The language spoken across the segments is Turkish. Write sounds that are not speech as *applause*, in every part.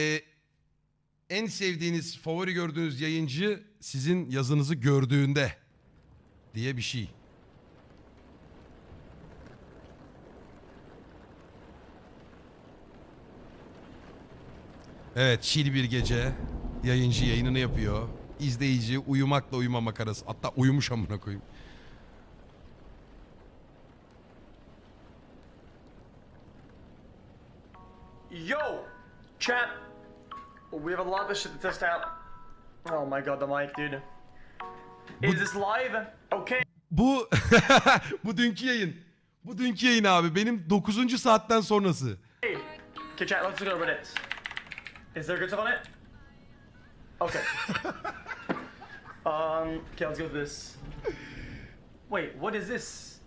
Ee, en sevdiğiniz, favori gördüğünüz yayıncı sizin yazınızı gördüğünde diye bir şey. Evet, chill bir gece. Yayıncı yayınını yapıyor. İzleyici uyumakla uyumamak arası. Hatta uyumuş amına koyayım. Yo, chat. We have a lot of shit to test out. Oh my god, the mic, dude. Is this live? Okay. Bu *laughs* bu dünkü yayın. Bu dünkü yayın abi. Benim 9. saatten sonrası. Okay, chat. Let's go this. Is there good stuff on it? Okay. *laughs* um. Okay, let's go with this. Wait, what is this?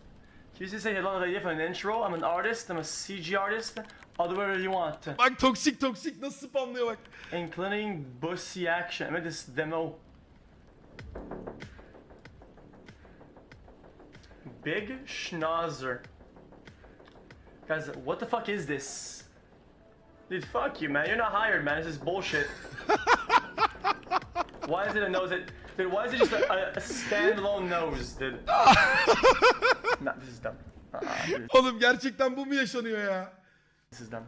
Can you just say hello you for an intro? I'm an artist. I'm a CG artist. Do whatever you want, Bak toksik toksik nasıl spamlıyor bak. including bussy action. Made this demo. Big Schnauzer. Guys, what the fuck is this? Dude, fuck you, man. You're not hired, man. This is bullshit. *laughs* why is it a nose? That, dude, why is it just a, a, standalone nose, dude? *laughs* nah, this is dumb. Uh-uh, dude, Oğlum gerçekten bu mu yaşanıyor ya? Dumb.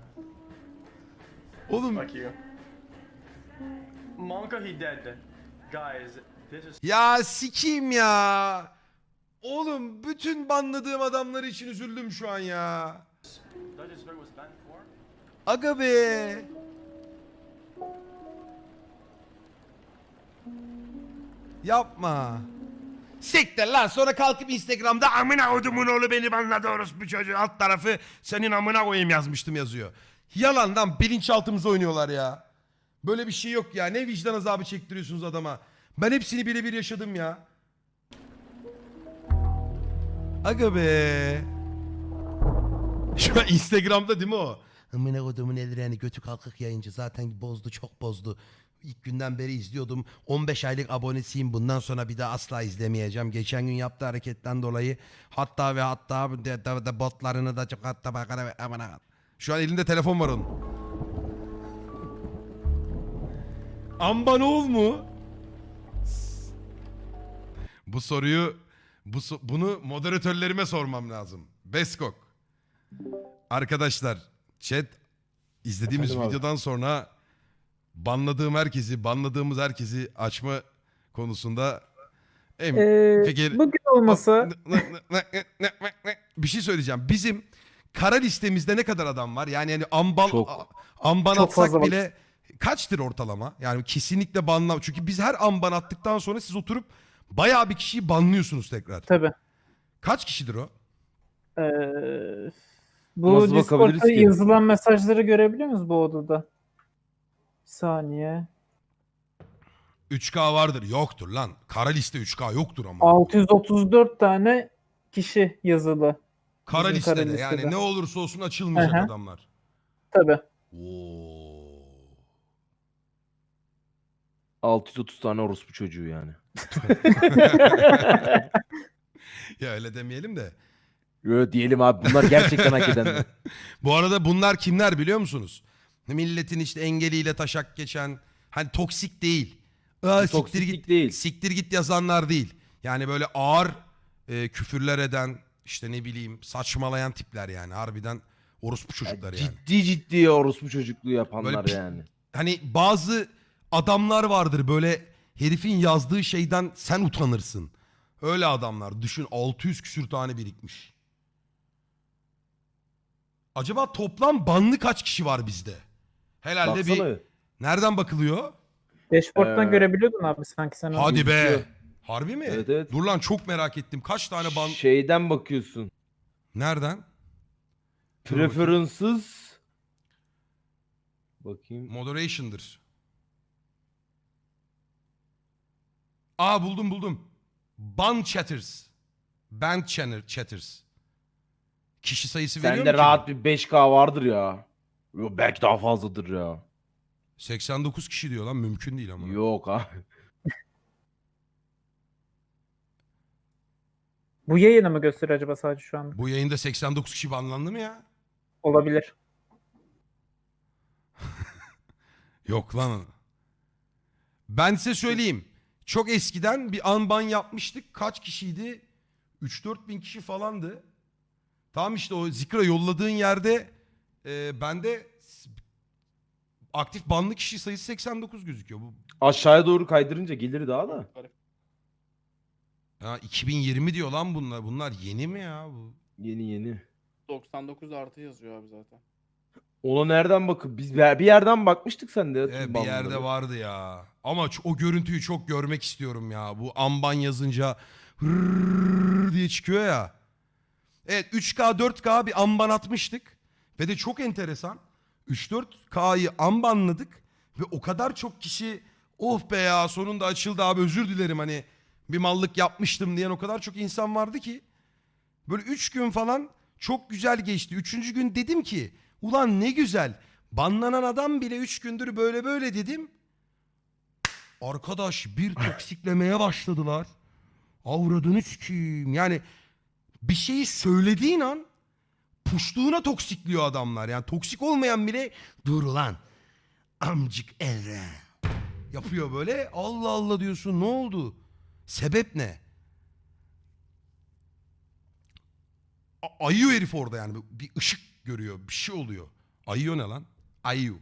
Oğlum Fuck you. Monka, he dead. Guys, this is ya sikeyim ya. Oğlum bütün banladığım adamlar için üzüldüm şu an ya. Aga be. Yapma. Siktir lan sonra kalkıp Instagram'da amına kodumun oğlu beni banladı orospu çocuğu alt tarafı senin amına koyayım yazmıştım yazıyor. Yalandan bilinçaltımıza oynuyorlar ya. Böyle bir şey yok ya. Ne vicdan azabı çektiriyorsunuz adama. Ben hepsini birebir yaşadım ya. Aga be. Şu an Instagram'da değil mi o? Amına kodumun eldirini götü kalkık yayıncı zaten bozdu çok bozdu. İlk günden beri izliyordum. 15 aylık abonesiyim. Bundan sonra bir daha asla izlemeyeceğim. Geçen gün yaptığı hareketten dolayı hatta ve hatta de, de, de botlarını da çok hatta bakara ve amına. Şu an elinde telefon var onun. Ambanol mu? Bu soruyu bu bunu moderatörlerime sormam lazım. Beskok. Arkadaşlar chat izlediğimiz Efendim abi? videodan sonra banladığım herkesi, banladığımız herkesi açma konusunda em Ee, fikir- bugün olmasa bir şey söyleyeceğim. Bizim kara listemizde ne kadar adam var? Yani yani amban Çok. amban Çok atsak fazla var. bile kaçtır ortalama? Yani kesinlikle banla. Çünkü biz her amban attıktan sonra siz oturup bayağı bir kişiyi banlıyorsunuz tekrar. tabii. Kaç kişidir o? Ee, bu Nasıl Discord'da yazılan mesajları görebiliyor musunuz bu odada? Bir saniye. 3K vardır. Yoktur lan. Kara liste 3K yoktur ama. 634 tane kişi yazılı. Kara bizim kara listede. Yani listede. ne olursa olsun açılmayacak hı. adamlar. Tabii. Oo. 630 tane orospu çocuğu yani. *laughs* Ya öyle demeyelim de. Yo, diyelim abi bunlar gerçekten hak edenler. *laughs* Bu arada bunlar kimler biliyor musunuz? Milletin işte engeliyle taşak geçen hani toksik değil. Aa, siktir Toksiklik git değil. siktir git yazanlar değil. Yani böyle ağır e, küfürler eden işte ne bileyim saçmalayan tipler yani harbiden orospu çocuklar yani. Ciddi ciddi orospu çocukluğu yapanlar Böyle pi- yani. Hani bazı adamlar vardır böyle herifin yazdığı şeyden sen utanırsın. Öyle adamlar düşün 600 küsür tane birikmiş. Acaba toplam banlı kaç kişi var bizde? Herhalde Baksana. bir nereden bakılıyor? Dashboard'dan Ee, görebiliyordun abi sanki sen onu. Hadi be. gözüküyor. Harbi mi? Evet, evet. Dur lan çok merak ettim. Kaç tane ban Şeyden bakıyorsun. nereden? Dur bakayım. Preferences. Bakayım. Moderation'dır. Aa buldum buldum. Ban chatters. Band channel chatters. Kişi sayısı veriyor mu Sende ki? rahat bir 5K vardır ya. Yo, belki daha fazladır ya. 89 kişi diyor lan mümkün değil ama. Yok abi. Bu yayını mı gösteriyor acaba sadece şu anda? Bu yayında 89 kişi banlandı mı ya? Olabilir. *laughs* Yok lan. Ben size söyleyeyim. Çok eskiden bir anban yapmıştık. Kaç kişiydi? 3-4 bin kişi falandı. Tamam işte o zikra yolladığın yerde e, bende s- aktif banlı kişi sayısı 89 gözüküyor. Bu Aşağıya doğru kaydırınca gelir daha da. ya 2020 diyor lan bunlar. Bunlar yeni mi ya bu? Yeni yeni. 99 artı yazıyor abi zaten. Ona nereden bakıp biz bir bir yerden bakmıştık sen de. Evet, bir yerde vardı ya. Ama ç- o görüntüyü çok görmek istiyorum ya. Bu amban yazınca hırrrr diye çıkıyor ya. Evet 3K 4K bir amban atmıştık. Ve de çok enteresan. 3-4K'yı ambanladık. Ve o kadar çok kişi oh be ya sonunda açıldı abi özür dilerim hani bir mallık yapmıştım diyen o kadar çok insan vardı ki. Böyle 3 gün falan çok güzel geçti. Üçüncü gün dedim ki ulan ne güzel. Banlanan adam bile 3 gündür böyle böyle dedim. Arkadaş bir *laughs* toksiklemeye başladılar. Avradını sikeyim. Yani bir şeyi söylediğin an puştuğuna toksikliyor adamlar. Yani toksik olmayan bile dur lan amcık Eren yapıyor böyle. Allah Allah diyorsun ne oldu? Sebep ne? A- ayıyor herif orada yani. Bir ışık görüyor. Bir şey oluyor. Ayıyor ne lan? Ayu.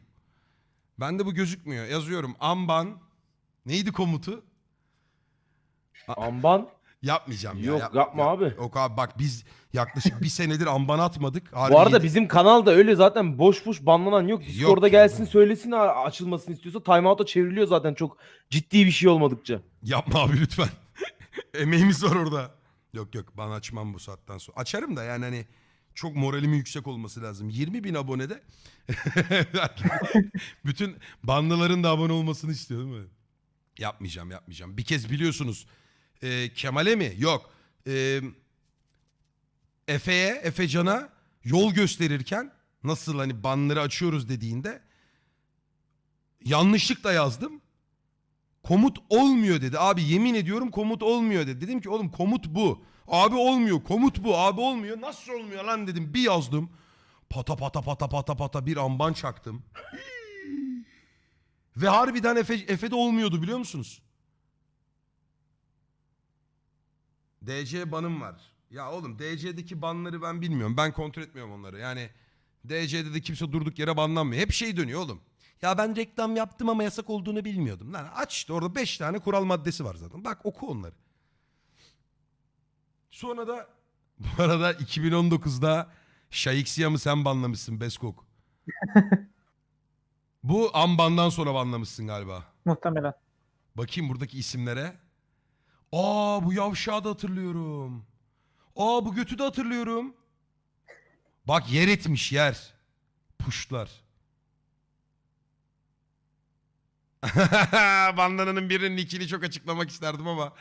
Bende bu gözükmüyor. Yazıyorum. Amban. Neydi komutu? Amban. Yapmayacağım ya. Yok, yap- yapma yap- abi. Yok abi bak biz yaklaşık bir senedir amban atmadık. Harbi Bu arada yedi- bizim kanalda öyle zaten boş boş banlanan yok. Discord'da Yok. gelsin söylesin a- açılmasını istiyorsa timeout'a çevriliyor zaten çok ciddi bir şey olmadıkça. Yapma abi lütfen. *laughs* Emeğimiz var orada. Yok yok ben açmam bu saatten sonra. Açarım da yani hani çok moralimin yüksek olması lazım. 20 bin abonede *laughs* bütün banlıların da abone olmasını istiyor değil mi? Yapmayacağım yapmayacağım. Bir kez biliyorsunuz e, Kemal'e mi? Yok. E, Efe'ye, Efecan'a yol gösterirken nasıl hani banları açıyoruz dediğinde yanlışlıkla yazdım. Komut olmuyor dedi. Abi yemin ediyorum komut olmuyor dedi. Dedim ki oğlum komut bu. Abi olmuyor. Komut bu. Abi olmuyor. Nasıl olmuyor lan dedim. Bir yazdım. Pata pata pata pata pata bir amban çaktım. Ve harbiden Efe, Efe'de olmuyordu biliyor musunuz? DC banım var. Ya oğlum DC'deki banları ben bilmiyorum. Ben kontrol etmiyorum onları. Yani DC'de de kimse durduk yere banlanmıyor. Hep şey dönüyor oğlum. Ya ben reklam yaptım ama yasak olduğunu bilmiyordum. Lan aç işte orada 5 tane kural maddesi var zaten. Bak oku onları. Sonra da *laughs* bu arada 2019'da Şayiksiyam'ı sen banlamışsın Beskok. *laughs* bu Amban'dan sonra banlamışsın galiba. Muhtemelen. Bakayım buradaki isimlere. Aa bu yavşağı da hatırlıyorum. Aa bu götü de hatırlıyorum. Bak yer etmiş yer. Puşlar. *laughs* Bandananın birinin nickini çok açıklamak isterdim ama